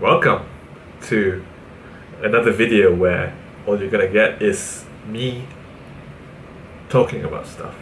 Welcome to another video where all you're gonna get is me talking about stuff.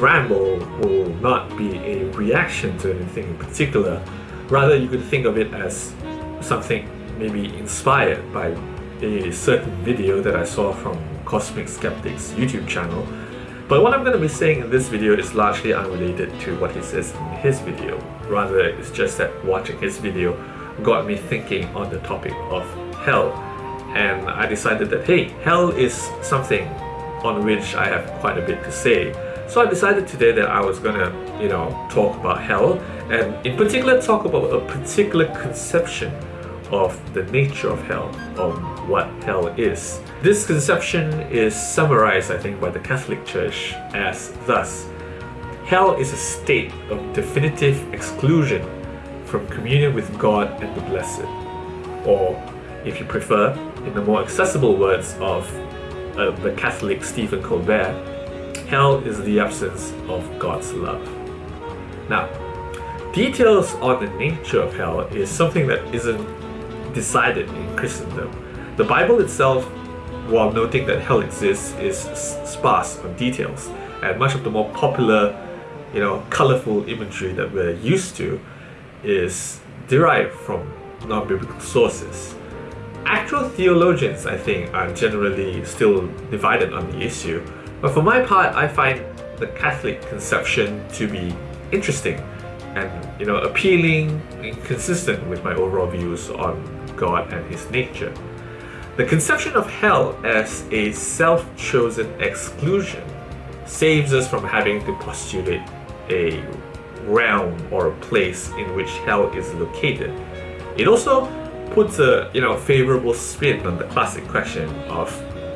Ramble will not be a reaction to anything in particular. Rather, you could think of it as something maybe inspired by a certain video that I saw from Cosmic Skeptic's YouTube channel. But what I'm going to be saying in this video is largely unrelated to what he says in his video. Rather, it's just that watching his video got me thinking on the topic of hell. And I decided that, hey, hell is something on which I have quite a bit to say. So I decided today that I was gonna, you know, talk about hell and in particular talk about a particular conception of the nature of hell, of what hell is. This conception is summarized, I think, by the Catholic Church as thus. Hell is a state of definitive exclusion from communion with God and the blessed. Or, if you prefer, in the more accessible words of uh, the Catholic Stephen Colbert, hell is the absence of God's love. Now, details on the nature of hell is something that isn't decided in Christendom. The Bible itself, while noting that hell exists, is sparse on details, and much of the more popular, you know, colorful imagery that we're used to is derived from non-biblical sources actual theologians, I think, are generally still divided on the issue. But for my part, I find the Catholic conception to be interesting and you know appealing and consistent with my overall views on God and his nature. The conception of hell as a self-chosen exclusion saves us from having to postulate a realm or a place in which hell is located. It also puts a you know favorable spin on the classic question of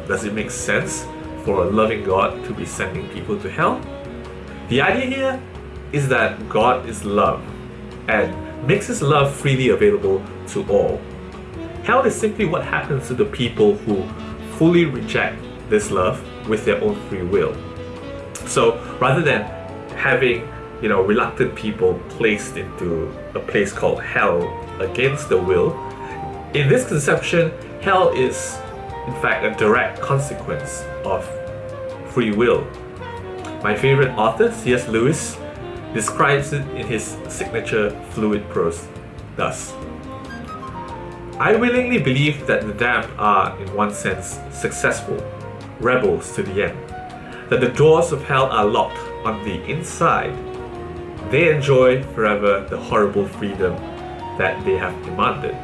does it make sense for a loving God to be sending people to hell? The idea here is that God is love and makes his love freely available to all. Hell is simply what happens to the people who fully reject this love with their own free will. So rather than having you know reluctant people placed into a place called hell against their will, in this conception, hell is in fact a direct consequence of free will. My favorite author, C.S. Lewis, describes it in his signature fluid prose thus. I willingly believe that the damned are, in one sense, successful, rebels to the end, that the doors of hell are locked on the inside. They enjoy forever the horrible freedom that they have demanded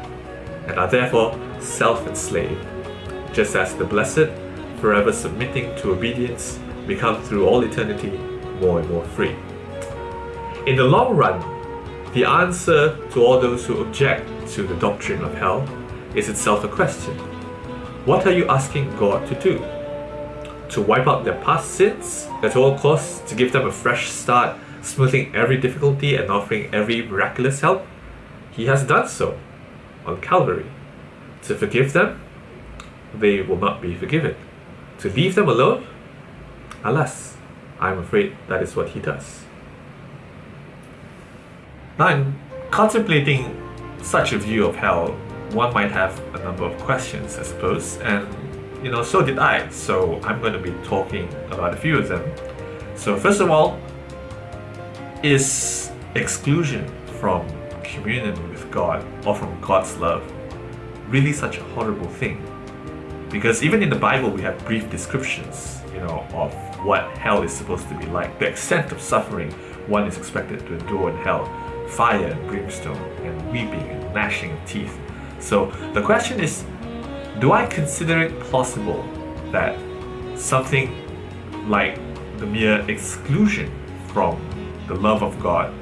and are therefore self-enslaved, just as the blessed, forever submitting to obedience, become through all eternity more and more free. In the long run, the answer to all those who object to the doctrine of hell is itself a question. What are you asking God to do? To wipe out their past sins at all costs, to give them a fresh start, smoothing every difficulty and offering every miraculous help? He has done so on Calvary. To forgive them, they will not be forgiven. To leave them alone, alas, I'm afraid that is what he does. Now, in contemplating such a view of hell, one might have a number of questions, I suppose, and you know, so did I. So I'm going to be talking about a few of them. So first of all, is exclusion from communion with God or from God's love really such a horrible thing? Because even in the Bible we have brief descriptions, you know, of what hell is supposed to be like, the extent of suffering one is expected to endure in hell, fire and brimstone, and weeping and gnashing of teeth. So the question is, do I consider it plausible that something like the mere exclusion from the love of God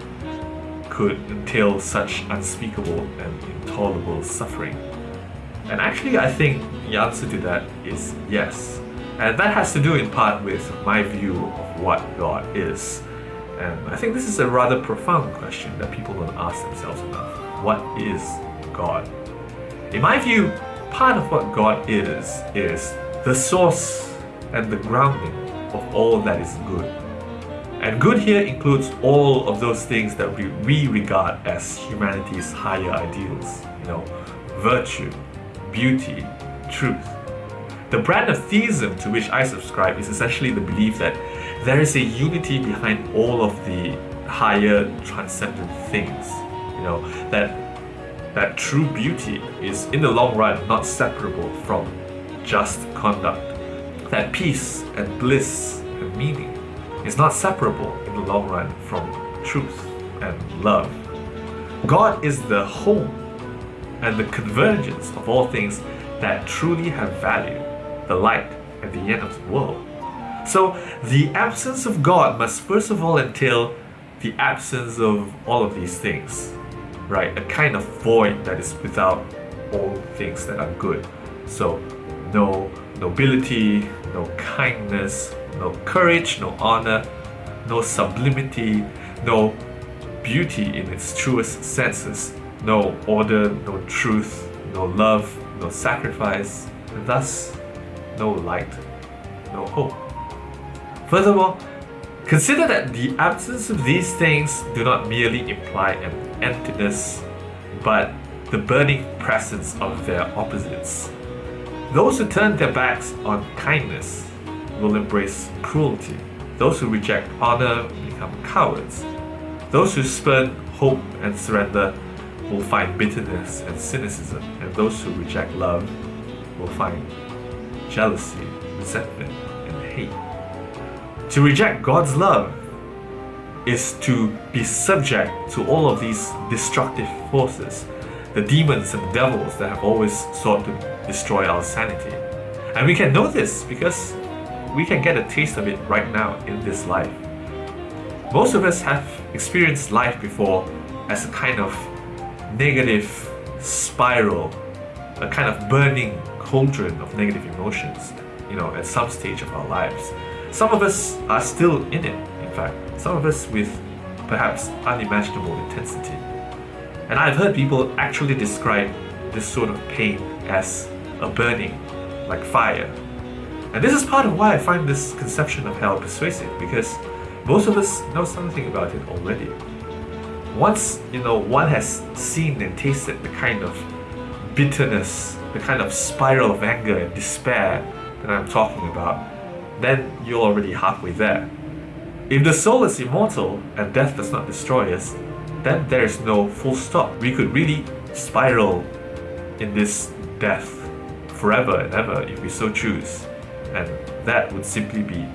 could entail such unspeakable and intolerable suffering? And actually, I think the answer to that is yes. And that has to do in part with my view of what God is. And I think this is a rather profound question that people don't ask themselves enough. What is God? In my view, part of what God is, is the source and the grounding of all that is good. And good here includes all of those things that we, we regard as humanity's higher ideals, you know, virtue, beauty, truth. The brand of theism to which I subscribe is essentially the belief that there is a unity behind all of the higher transcendent things. You know, that that true beauty is in the long run not separable from just conduct. That peace and bliss and meaning is not separable in the long run from truth and love. God is the home and the convergence of all things that truly have value, the light at the end of the world. So, the absence of God must first of all entail the absence of all of these things, right? A kind of void that is without all things that are good. So, no nobility, no kindness, no courage, no honor, no sublimity, no beauty in its truest senses, no order, no truth, no love, no sacrifice, thus no light, no hope. Furthermore, consider that the absence of these things do not merely imply an emptiness, but the burning presence of their opposites. Those who turn their backs on kindness will embrace cruelty. Those who reject honor become cowards. Those who spurn hope and surrender will find bitterness and cynicism, and those who reject love will find jealousy, resentment, and hate. To reject God's love is to be subject to all of these destructive forces, the demons and devils that have always sought to destroy our sanity. And we can know this because we can get a taste of it right now in this life. Most of us have experienced life before as a kind of negative spiral, a kind of burning cauldron of negative emotions, you know, at some stage of our lives. Some of us are still in it, in fact, some of us with perhaps unimaginable intensity. And I've heard people actually describe this sort of pain as a burning, like fire. And this is part of why I find this conception of hell persuasive, because most of us know something about it already once you know one has seen and tasted the kind of bitterness, the kind of spiral of anger and despair that I'm talking about, then you're already halfway there. If the soul is immortal and death does not destroy us, then there is no full stop. We could really spiral in this death forever and ever if we so choose, and that would simply be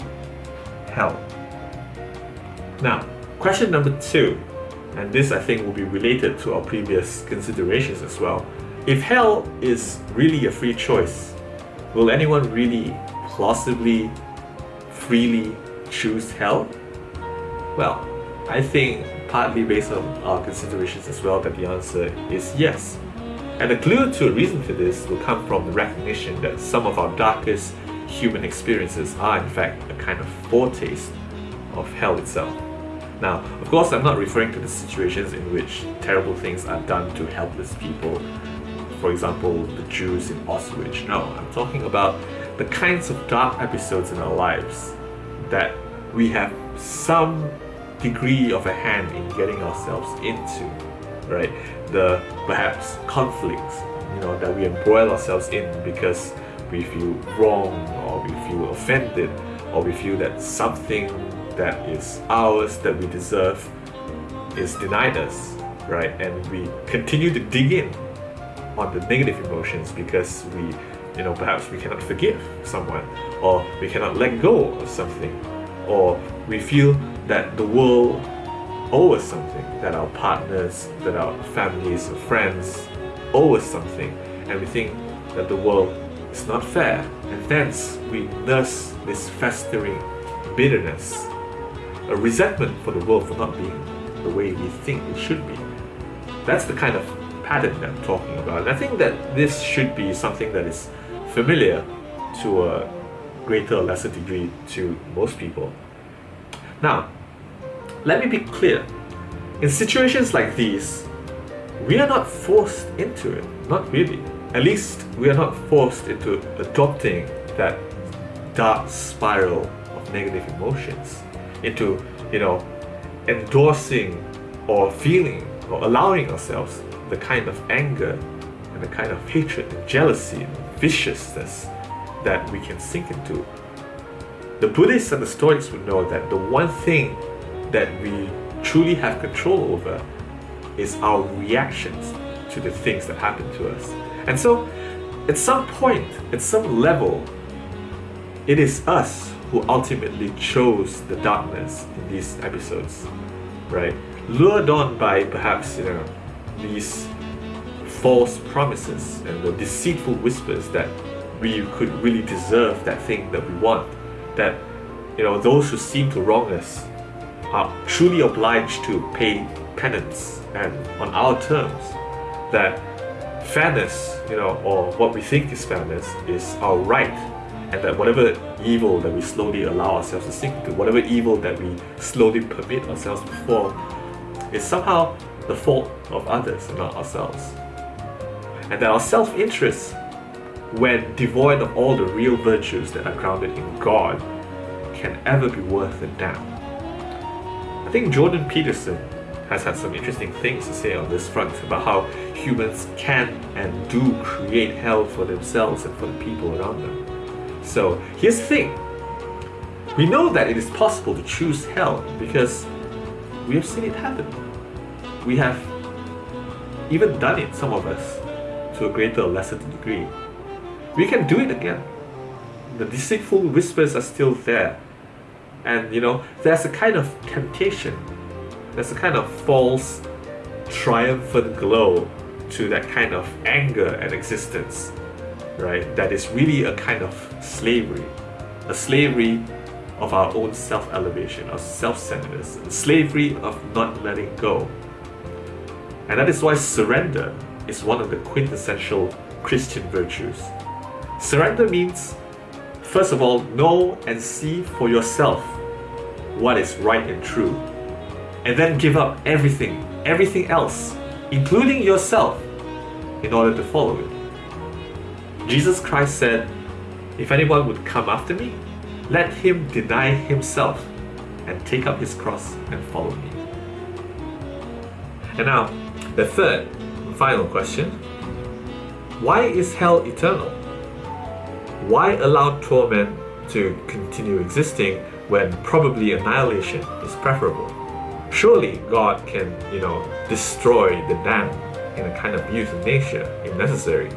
hell. Now, question number two and this I think will be related to our previous considerations as well. If hell is really a free choice, will anyone really plausibly, freely choose hell? Well, I think partly based on our considerations as well that the answer is yes. And the clue to a reason for this will come from the recognition that some of our darkest human experiences are in fact a kind of foretaste of hell itself. Now, of course, I'm not referring to the situations in which terrible things are done to helpless people. For example, the Jews in Auschwitz. No, I'm talking about the kinds of dark episodes in our lives that we have some degree of a hand in getting ourselves into, right? The perhaps conflicts, you know, that we embroil ourselves in because we feel wrong or we feel offended or we feel that something that is ours, that we deserve, is denied us, right? And we continue to dig in on the negative emotions because we, you know, perhaps we cannot forgive someone, or we cannot let go of something, or we feel that the world owes us something, that our partners, that our families or friends owe us something, and we think that the world is not fair, and thence we nurse this festering bitterness, a resentment for the world for not being the way we think it should be. That's the kind of pattern that I'm talking about. And I think that this should be something that is familiar to a greater or lesser degree to most people. Now, let me be clear. In situations like these, we are not forced into it. Not really. At least we are not forced into adopting that dark spiral of negative emotions, into, you know, endorsing or feeling or allowing ourselves the kind of anger and the kind of hatred and jealousy and viciousness that we can sink into. The Buddhists and the Stoics would know that the one thing that we truly have control over is our reactions to the things that happen to us. And so, at some point, at some level, it is us who ultimately chose the darkness in these episodes, right? Lured on by perhaps, you know, these false promises and the deceitful whispers that we could really deserve that thing that we want, that, you know, those who seem to wrong us are truly obliged to pay penance and on our terms that fairness, you know, or what we think is fairness is our right and that whatever evil that we slowly allow ourselves to sink into, whatever evil that we slowly permit ourselves to fall, is somehow the fault of others and not ourselves. And that our self-interest, when devoid of all the real virtues that are grounded in God, can ever be worth a damn. I think Jordan Peterson has had some interesting things to say on this front about how humans can and do create hell for themselves and for the people around them. So here's the thing. We know that it is possible to choose hell because we have seen it happen. We have even done it, some of us, to a greater or lesser degree. We can do it again. The deceitful whispers are still there. And you know, there's a kind of temptation there's a kind of false, triumphant glow to that kind of anger and existence, right? That is really a kind of slavery, a slavery of our own self-elevation, of self-centeredness, slavery of not letting go. And that is why surrender is one of the quintessential Christian virtues. Surrender means, first of all, know and see for yourself what is right and true and then give up everything, everything else, including yourself, in order to follow it. Jesus Christ said, If anyone would come after me, let him deny himself and take up his cross and follow me. And now, the third final question Why is hell eternal? Why allow torment to continue existing when probably annihilation is preferable? surely God can, you know, destroy the dam in a kind of euthanasia if necessary.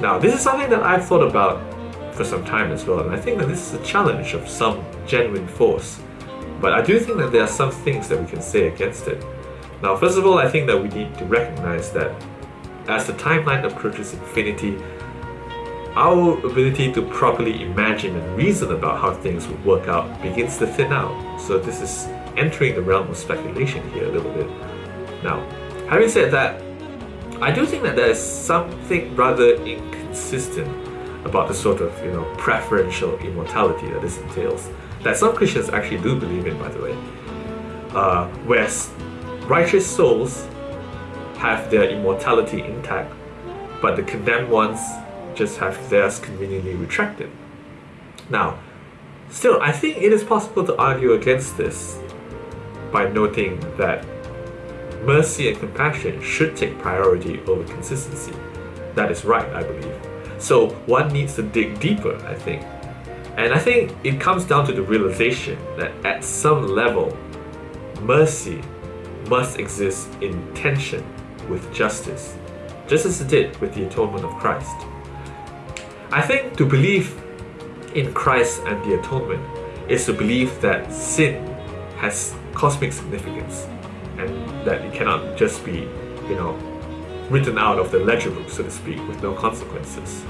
Now, this is something that I've thought about for some time as well, and I think that this is a challenge of some genuine force. But I do think that there are some things that we can say against it. Now, first of all, I think that we need to recognize that as the timeline approaches infinity, our ability to properly imagine and reason about how things would work out begins to thin out. So this is entering the realm of speculation here a little bit. Now, having said that, I do think that there is something rather inconsistent about the sort of, you know, preferential immortality that this entails, that some Christians actually do believe in, by the way. Uh, whereas righteous souls have their immortality intact, but the condemned ones just have theirs conveniently retracted. Now, still, I think it is possible to argue against this by noting that mercy and compassion should take priority over consistency. That is right, I believe. So one needs to dig deeper, I think. And I think it comes down to the realization that at some level, mercy must exist in tension with justice, just as it did with the atonement of Christ. I think to believe in Christ and the atonement is to believe that sin has cosmic significance and that it cannot just be, you know, written out of the ledger book, so to speak, with no consequences.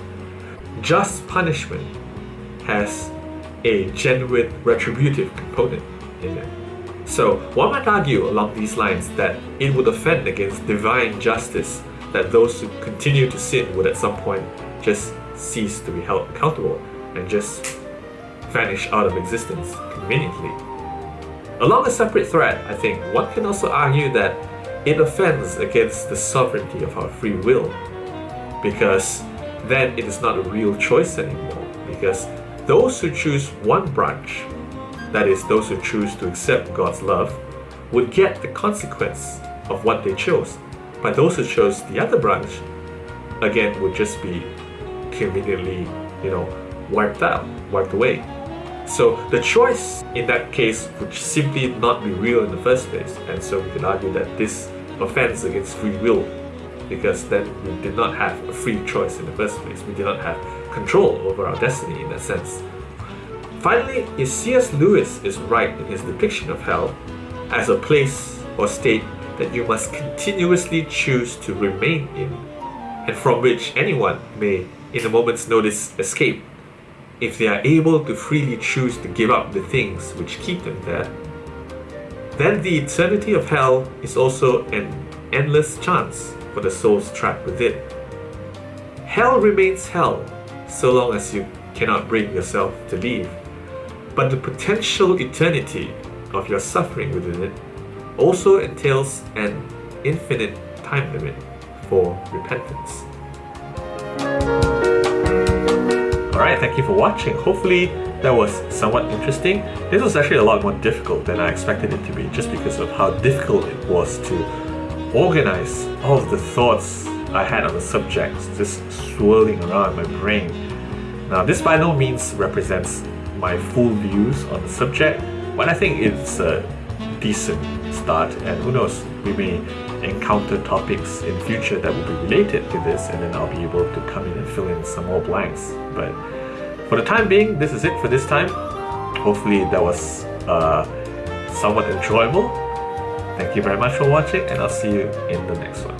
Just punishment has a genuine retributive component in it. So one might argue along these lines that it would offend against divine justice that those who continue to sin would at some point just cease to be held accountable and just vanish out of existence conveniently. Along a separate thread, I think one can also argue that it offends against the sovereignty of our free will because then it is not a real choice anymore because those who choose one branch that is, those who choose to accept God's love, would get the consequence of what they chose. But those who chose the other branch, again, would just be conveniently, you know, wiped out, wiped away. So the choice in that case would simply not be real in the first place. And so we can argue that this offends against free will because then we did not have a free choice in the first place. We did not have control over our destiny in that sense. Finally, if C.S. Lewis is right in his depiction of hell as a place or state that you must continuously choose to remain in, and from which anyone may, in a moment's notice, escape, if they are able to freely choose to give up the things which keep them there, then the eternity of hell is also an endless chance for the souls trapped within. Hell remains hell so long as you cannot bring yourself to leave but the potential eternity of your suffering within it also entails an infinite time limit for repentance. Alright, thank you for watching. Hopefully that was somewhat interesting. This was actually a lot more difficult than I expected it to be just because of how difficult it was to organize all of the thoughts I had on the subject just swirling around my brain. Now this by no means represents my full views on the subject, but I think it's a decent start and who knows, we may encounter topics in future that will be related to this and then I'll be able to come in and fill in some more blanks. But for the time being, this is it for this time. Hopefully that was uh, somewhat enjoyable. Thank you very much for watching and I'll see you in the next one.